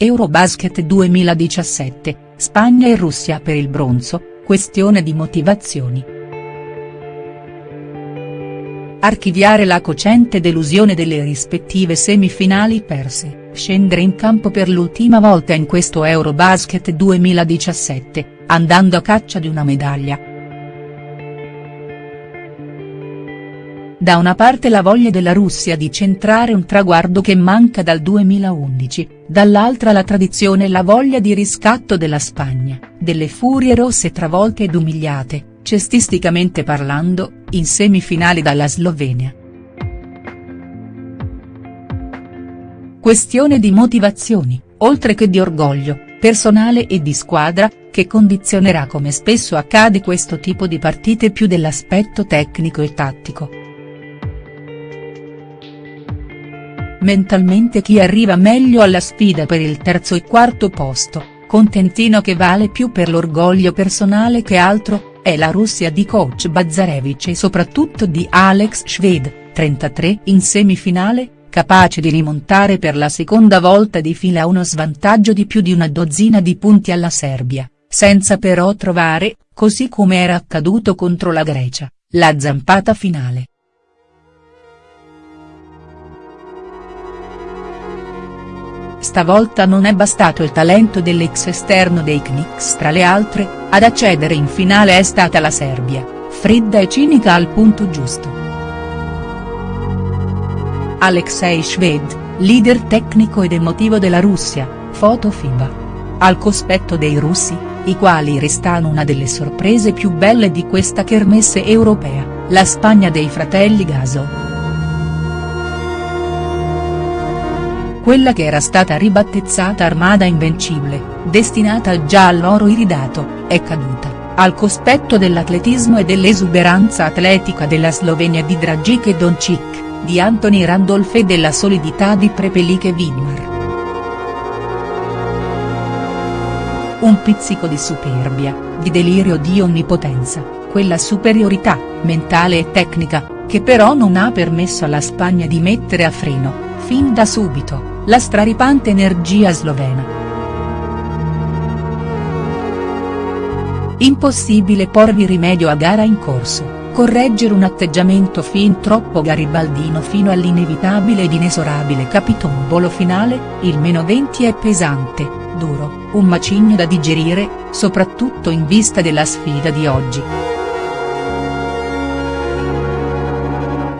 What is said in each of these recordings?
Eurobasket 2017, Spagna e Russia per il bronzo, questione di motivazioni. Archiviare la cocente delusione delle rispettive semifinali perse, scendere in campo per l'ultima volta in questo Eurobasket 2017, andando a caccia di una medaglia, Da una parte la voglia della Russia di centrare un traguardo che manca dal 2011, dall'altra la tradizione e la voglia di riscatto della Spagna, delle furie rosse travolte ed umiliate, cestisticamente parlando, in semifinali dalla Slovenia. Questione di motivazioni, oltre che di orgoglio, personale e di squadra, che condizionerà come spesso accade questo tipo di partite più dell'aspetto tecnico e tattico. Mentalmente chi arriva meglio alla sfida per il terzo e quarto posto, contentino che vale più per l'orgoglio personale che altro, è la Russia di coach Bazarevich e soprattutto di Alex Shved, 33 in semifinale, capace di rimontare per la seconda volta di fila uno svantaggio di più di una dozzina di punti alla Serbia, senza però trovare, così come era accaduto contro la Grecia, la zampata finale. Stavolta non è bastato il talento dell'ex esterno dei Knicks tra le altre, ad accedere in finale è stata la Serbia, fredda e cinica al punto giusto. Alexei Shved, leader tecnico ed emotivo della Russia, foto FIBA. Al cospetto dei russi, i quali restano una delle sorprese più belle di questa kermesse europea, la Spagna dei fratelli Gaso. Quella che era stata ribattezzata Armada Invincibile, destinata già all'oro iridato, è caduta, al cospetto dell'atletismo e dell'esuberanza atletica della Slovenia di Dragic e Doncic, di Anthony Randolph e della solidità di Prepelic e Vidmar. Un pizzico di superbia, di delirio di onnipotenza, quella superiorità, mentale e tecnica, che però non ha permesso alla Spagna di mettere a freno, fin da subito, la straripante energia slovena. Impossibile porvi rimedio a gara in corso, correggere un atteggiamento fin troppo garibaldino fino all'inevitabile ed inesorabile capitombolo finale, il meno 20 è pesante, duro, un macigno da digerire, soprattutto in vista della sfida di oggi.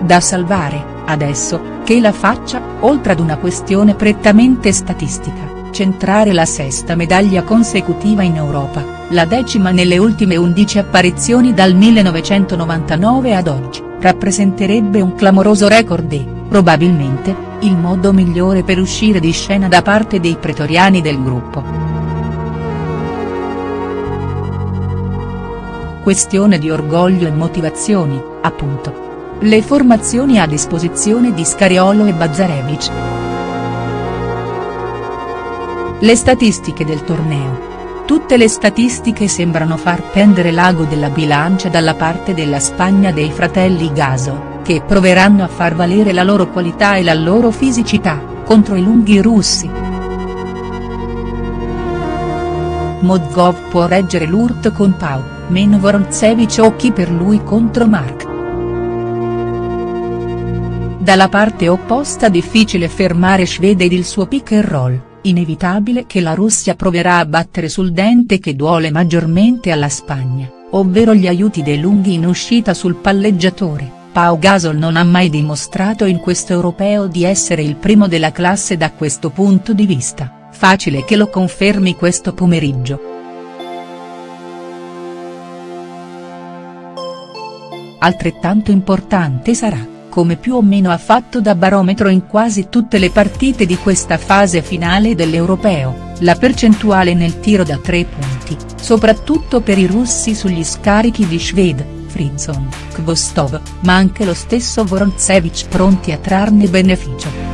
Da salvare, adesso, che la faccia, oltre ad una questione prettamente statistica, centrare la sesta medaglia consecutiva in Europa, la decima nelle ultime 11 apparizioni dal 1999 ad oggi, rappresenterebbe un clamoroso record e, probabilmente, il modo migliore per uscire di scena da parte dei pretoriani del gruppo. Questione di orgoglio e motivazioni, appunto. Le formazioni a disposizione di Scariolo e Bazzarevic. Le statistiche del torneo. Tutte le statistiche sembrano far pendere l'ago della bilancia dalla parte della Spagna dei fratelli Gaso, che proveranno a far valere la loro qualità e la loro fisicità, contro i lunghi russi. Modgov può reggere l'urt con Pau, meno Voroncevic o chi per lui contro Mark. Dalla parte opposta difficile fermare Schwede ed il suo pick and roll, inevitabile che la Russia proverà a battere sul dente che duole maggiormente alla Spagna, ovvero gli aiuti dei lunghi in uscita sul palleggiatore. Pau Gasol non ha mai dimostrato in questo europeo di essere il primo della classe da questo punto di vista, facile che lo confermi questo pomeriggio. Altrettanto importante sarà come più o meno ha fatto da barometro in quasi tutte le partite di questa fase finale dell'Europeo, la percentuale nel tiro da tre punti, soprattutto per i russi sugli scarichi di Shved, Frizzon, Kvostov, ma anche lo stesso Voroncevic pronti a trarne beneficio.